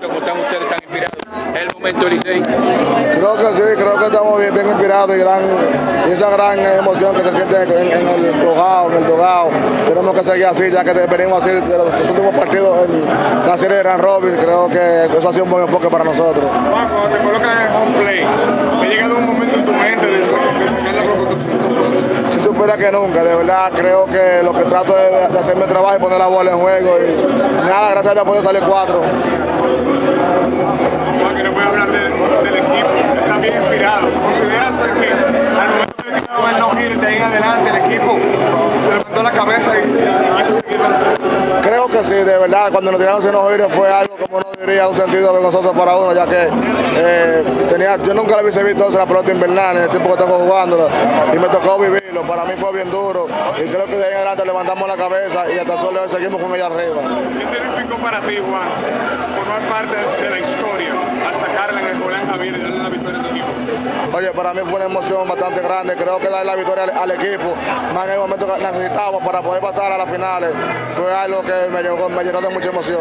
¿Cómo están ustedes tan inspirados? ¿Es el momento Licey? Creo que sí, creo que estamos bien, bien inspirados y, gran, y esa gran emoción que se siente en, en el flojado, en el dogado. Tenemos que seguir así, ya que venimos así de los, los últimos partidos en la serie de Gran Robin. Creo que eso ha sido un buen enfoque para nosotros. Juan, cuando te colocan en el home play, ¿te ha llegado un momento en tu mente de sacar, de sacar la Si supiera que nunca, de verdad creo que lo que trato es de hacer mi trabajo y poner la bola en juego. Y nada, gracias a Dios puede salir cuatro. Juan, que no puede hablar de- del equipo, está bien inspirado. ¿Consideras que al momento de que el no gire de ahí en adelante el equipo se levantó la cabeza y, y? Creo que sí, de verdad, cuando nos tiraron sin oír fue algo, como uno diría, un sentido vergonzoso para uno, ya que eh, tenía, yo nunca la hubiese visto en la pelota invernal en el tiempo que tengo jugándola y me tocó vivirlo. Para mí fue bien duro y creo que de ahí en adelante levantamos la cabeza y hasta solo seguimos con ella arriba. ¿Qué significó para ti, Juan, parte de la historia al sacarla en el Julián Javier y darle la victoria a tu equipo? Oye, para mí fue una emoción bastante grande. Creo que darle la victoria al, equipo, más en el momento que necesitábamos para poder pasar a las finales, fue algo que me llenó de mucha emoción.